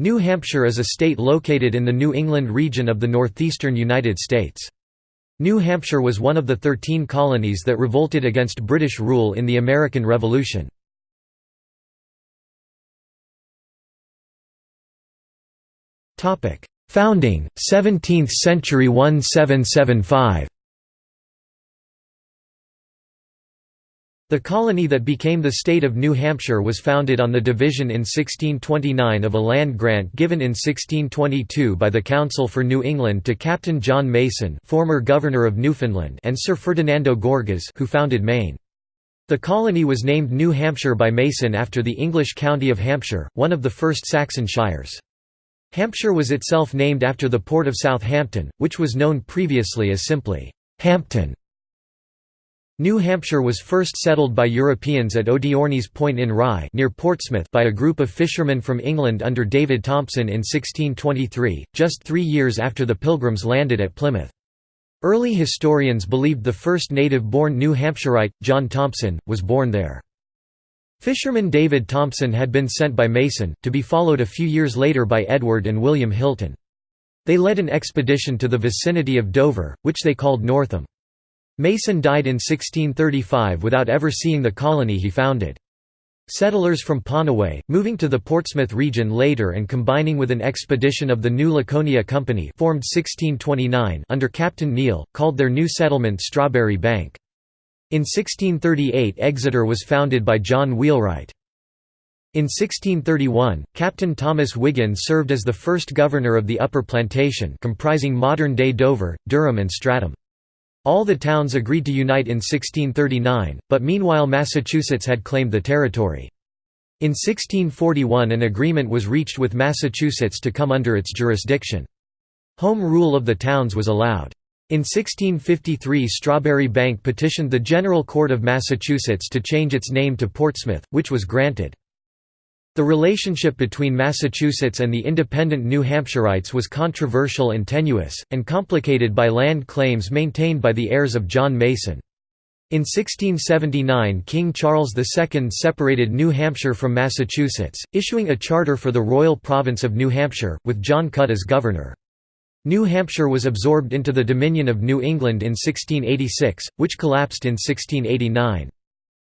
New Hampshire is a state located in the New England region of the northeastern United States. New Hampshire was one of the Thirteen Colonies that revolted against British rule in the American Revolution. Founding, 17th century 1775 The colony that became the state of New Hampshire was founded on the division in 1629 of a land grant given in 1622 by the Council for New England to Captain John Mason former governor of Newfoundland and Sir Ferdinando Gorges who founded Maine. The colony was named New Hampshire by Mason after the English county of Hampshire, one of the first Saxon shires. Hampshire was itself named after the port of Southampton, which was known previously as simply Hampton. New Hampshire was first settled by Europeans at Odiorne's Point in Rye near Portsmouth by a group of fishermen from England under David Thompson in 1623, just three years after the Pilgrims landed at Plymouth. Early historians believed the first native-born New Hampshireite, John Thompson, was born there. Fisherman David Thompson had been sent by Mason, to be followed a few years later by Edward and William Hilton. They led an expedition to the vicinity of Dover, which they called Northam. Mason died in 1635 without ever seeing the colony he founded. Settlers from Pannaway, moving to the Portsmouth region later and combining with an expedition of the New Laconia Company formed 1629 under Captain Neal, called their new settlement Strawberry Bank. In 1638 Exeter was founded by John Wheelwright. In 1631, Captain Thomas Wiggin served as the first governor of the Upper Plantation comprising modern-day Dover, Durham and Stratham. All the towns agreed to unite in 1639, but meanwhile Massachusetts had claimed the territory. In 1641 an agreement was reached with Massachusetts to come under its jurisdiction. Home rule of the towns was allowed. In 1653 Strawberry Bank petitioned the General Court of Massachusetts to change its name to Portsmouth, which was granted. The relationship between Massachusetts and the independent New Hampshireites was controversial and tenuous, and complicated by land claims maintained by the heirs of John Mason. In 1679 King Charles II separated New Hampshire from Massachusetts, issuing a charter for the royal province of New Hampshire, with John Cutt as governor. New Hampshire was absorbed into the Dominion of New England in 1686, which collapsed in 1689.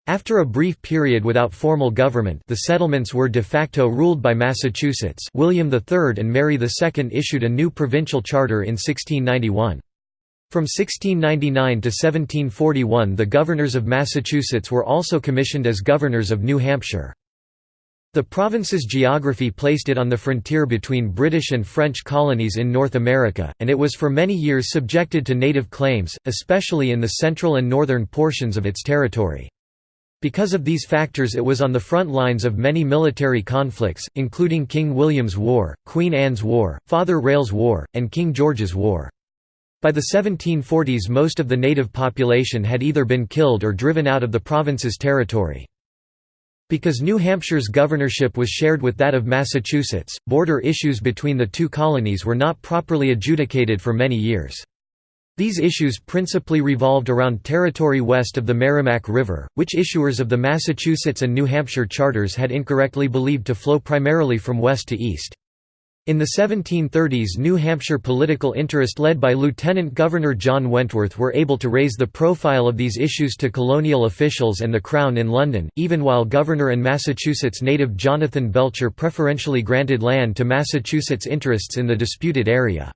After a brief period without formal government the settlements were de facto ruled by Massachusetts William III and Mary II issued a new provincial charter in 1691. From 1699 to 1741 the governors of Massachusetts were also commissioned as governors of New Hampshire. The province's geography placed it on the frontier between British and French colonies in North America, and it was for many years subjected to native claims, especially in the central and northern portions of its territory. Because of these factors it was on the front lines of many military conflicts, including King William's War, Queen Anne's War, Father Rale's War, and King George's War. By the 1740s most of the native population had either been killed or driven out of the province's territory. Because New Hampshire's governorship was shared with that of Massachusetts, border issues between the two colonies were not properly adjudicated for many years. These issues principally revolved around territory west of the Merrimack River, which issuers of the Massachusetts and New Hampshire charters had incorrectly believed to flow primarily from west to east. In the 1730s New Hampshire political interest led by Lieutenant Governor John Wentworth were able to raise the profile of these issues to colonial officials and the Crown in London, even while Governor and Massachusetts native Jonathan Belcher preferentially granted land to Massachusetts interests in the disputed area.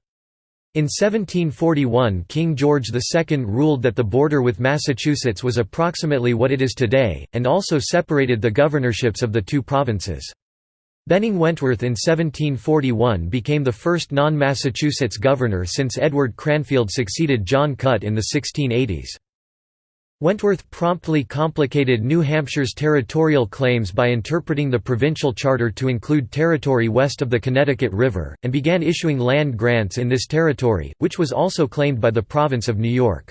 In 1741 King George II ruled that the border with Massachusetts was approximately what it is today, and also separated the governorships of the two provinces. Benning Wentworth in 1741 became the first non-Massachusetts governor since Edward Cranfield succeeded John Cutt in the 1680s. Wentworth promptly complicated New Hampshire's territorial claims by interpreting the provincial charter to include territory west of the Connecticut River, and began issuing land grants in this territory, which was also claimed by the province of New York.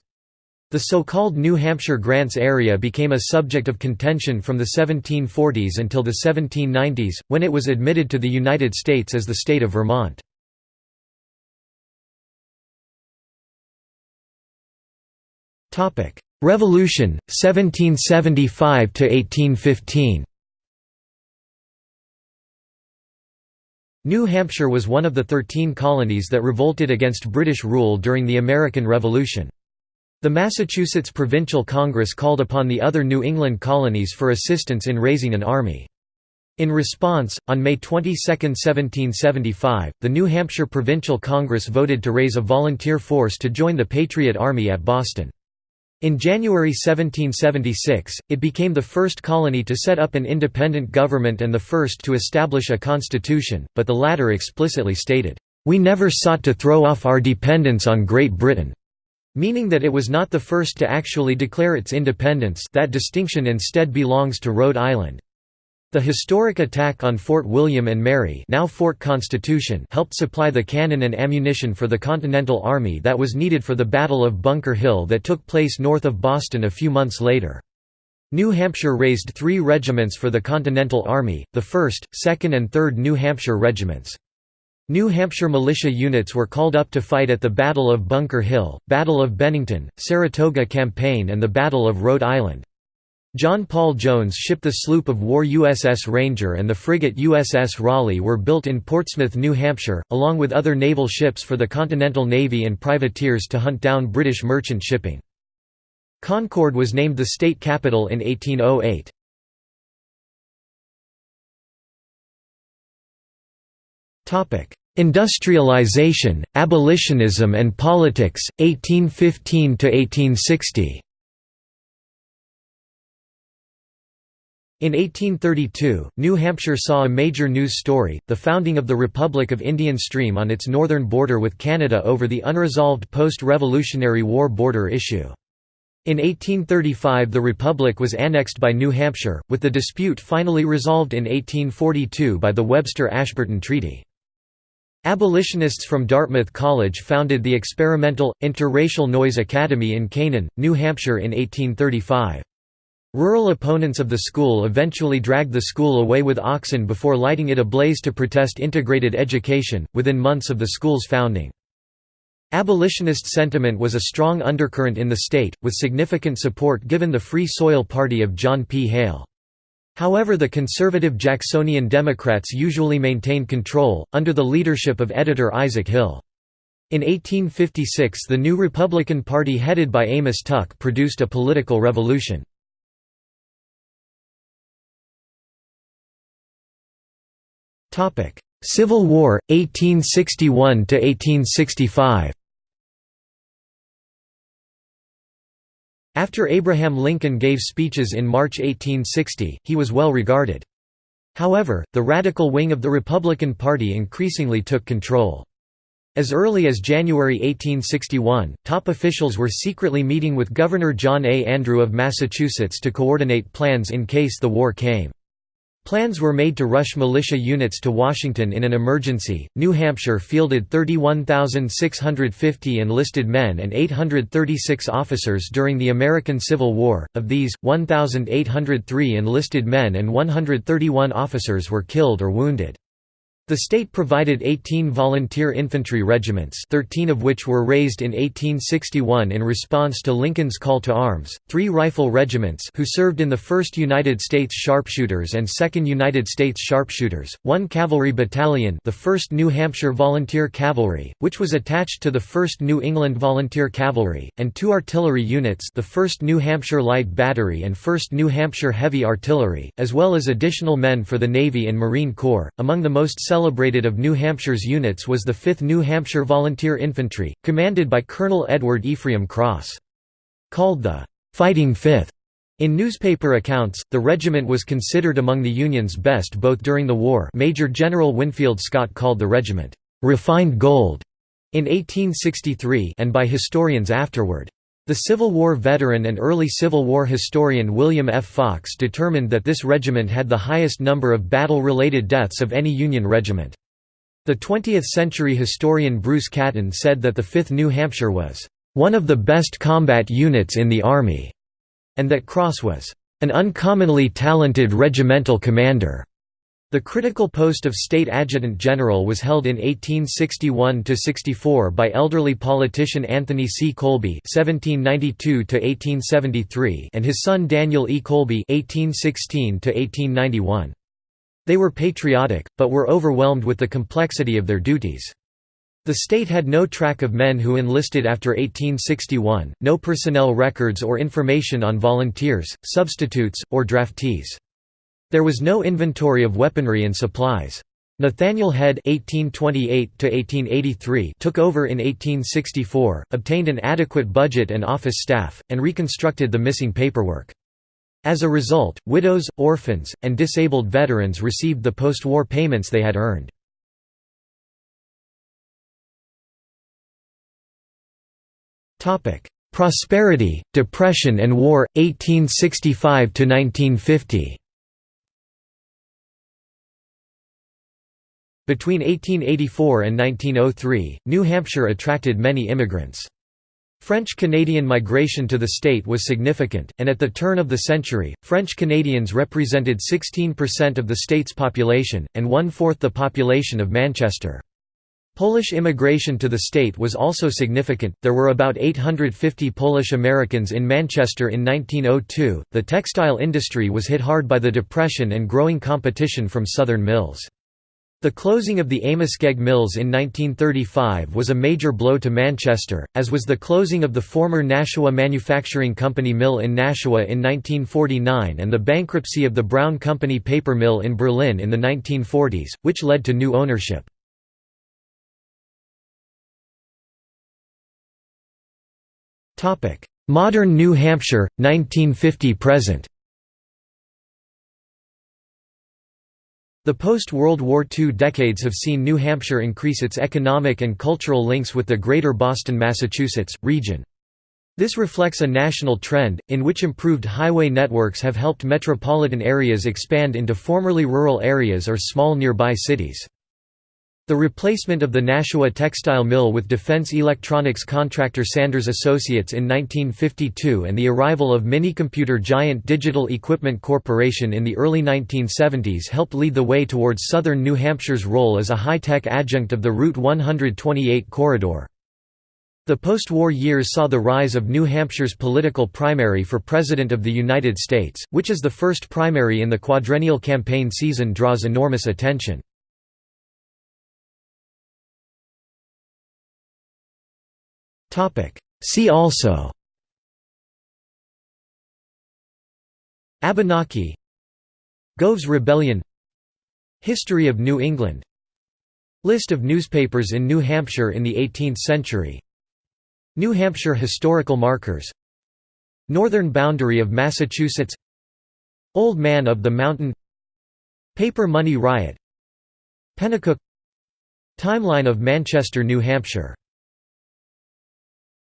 The so-called New Hampshire Grants area became a subject of contention from the 1740s until the 1790s, when it was admitted to the United States as the state of Vermont. Revolution 1775–1815 New Hampshire was one of the thirteen colonies that revolted against British rule during the American Revolution. The Massachusetts Provincial Congress called upon the other New England colonies for assistance in raising an army. In response, on May 22, 1775, the New Hampshire Provincial Congress voted to raise a volunteer force to join the Patriot Army at Boston. In January 1776, it became the first colony to set up an independent government and the first to establish a constitution, but the latter explicitly stated, "...we never sought to throw off our dependence on Great Britain." meaning that it was not the first to actually declare its independence that distinction instead belongs to Rhode Island. The historic attack on Fort William and Mary now Fort Constitution helped supply the cannon and ammunition for the Continental Army that was needed for the Battle of Bunker Hill that took place north of Boston a few months later. New Hampshire raised three regiments for the Continental Army, the 1st, 2nd and 3rd New Hampshire regiments. New Hampshire militia units were called up to fight at the Battle of Bunker Hill, Battle of Bennington, Saratoga Campaign and the Battle of Rhode Island. John Paul Jones shipped the sloop of war USS Ranger and the frigate USS Raleigh were built in Portsmouth, New Hampshire, along with other naval ships for the Continental Navy and privateers to hunt down British merchant shipping. Concord was named the state capital in 1808. Industrialization, abolitionism and politics, 1815–1860 In 1832, New Hampshire saw a major news story, the founding of the Republic of Indian Stream on its northern border with Canada over the unresolved post-Revolutionary War border issue. In 1835 the Republic was annexed by New Hampshire, with the dispute finally resolved in 1842 by the Webster-Ashburton Treaty. Abolitionists from Dartmouth College founded the experimental, interracial Noyes Academy in Canaan, New Hampshire in 1835. Rural opponents of the school eventually dragged the school away with oxen before lighting it ablaze to protest integrated education, within months of the school's founding. Abolitionist sentiment was a strong undercurrent in the state, with significant support given the Free Soil Party of John P. Hale. However the conservative Jacksonian Democrats usually maintained control, under the leadership of editor Isaac Hill. In 1856 the new Republican Party headed by Amos Tuck produced a political revolution. Topic: Civil War 1861 to 1865. After Abraham Lincoln gave speeches in March 1860, he was well regarded. However, the radical wing of the Republican Party increasingly took control. As early as January 1861, top officials were secretly meeting with Governor John A. Andrew of Massachusetts to coordinate plans in case the war came. Plans were made to rush militia units to Washington in an emergency. New Hampshire fielded 31,650 enlisted men and 836 officers during the American Civil War. Of these, 1,803 enlisted men and 131 officers were killed or wounded. The state provided 18 volunteer infantry regiments 13 of which were raised in 1861 in response to Lincoln's call to arms, three rifle regiments who served in the 1st United States Sharpshooters and 2nd United States Sharpshooters, one cavalry battalion the 1st New Hampshire Volunteer Cavalry, which was attached to the 1st New England Volunteer Cavalry, and two artillery units the 1st New Hampshire Light Battery and 1st New Hampshire Heavy Artillery, as well as additional men for the Navy and Marine Corps. Among the most celebrated of New Hampshire's units was the 5th New Hampshire Volunteer Infantry, commanded by Colonel Edward Ephraim Cross. Called the "'Fighting Fifth, in newspaper accounts, the regiment was considered among the Union's best both during the war Major General Winfield Scott called the regiment, "'refined gold' in 1863 and by historians afterward. The Civil War veteran and early Civil War historian William F. Fox determined that this regiment had the highest number of battle-related deaths of any Union regiment. The 20th-century historian Bruce Catton said that the 5th New Hampshire was, "...one of the best combat units in the Army", and that Cross was, "...an uncommonly talented regimental commander." The critical post of State Adjutant General was held in 1861–64 by elderly politician Anthony C. Colby (1792–1873) and his son Daniel E. Colby (1816–1891). They were patriotic, but were overwhelmed with the complexity of their duties. The state had no track of men who enlisted after 1861, no personnel records or information on volunteers, substitutes, or draftees. There was no inventory of weaponry and supplies. Nathaniel Head (1828–1883) took over in 1864, obtained an adequate budget and office staff, and reconstructed the missing paperwork. As a result, widows, orphans, and disabled veterans received the post-war payments they had earned. Topic: Prosperity, Depression and War, 1865–1950 Between 1884 and 1903, New Hampshire attracted many immigrants. French-Canadian migration to the state was significant, and at the turn of the century, French Canadians represented 16% of the state's population, and one-fourth the population of Manchester. Polish immigration to the state was also significant, there were about 850 Polish Americans in Manchester in 1902. The textile industry was hit hard by the Depression and growing competition from southern mills. The closing of the Amoskeag Mills in 1935 was a major blow to Manchester, as was the closing of the former Nashua Manufacturing Company mill in Nashua in 1949 and the bankruptcy of the Brown Company paper mill in Berlin in the 1940s, which led to new ownership. Modern New Hampshire, 1950–present The post-World War II decades have seen New Hampshire increase its economic and cultural links with the greater Boston, Massachusetts, region. This reflects a national trend, in which improved highway networks have helped metropolitan areas expand into formerly rural areas or small nearby cities. The replacement of the Nashua textile mill with defense electronics contractor Sanders Associates in 1952 and the arrival of minicomputer giant Digital Equipment Corporation in the early 1970s helped lead the way towards southern New Hampshire's role as a high-tech adjunct of the Route 128 corridor. The post-war years saw the rise of New Hampshire's political primary for President of the United States, which is the first primary in the quadrennial campaign season draws enormous attention. See also. Abenaki. Gove's Rebellion. History of New England. List of newspapers in New Hampshire in the 18th century. New Hampshire historical markers. Northern boundary of Massachusetts. Old Man of the Mountain. Paper Money Riot. Pennacook Timeline of Manchester, New Hampshire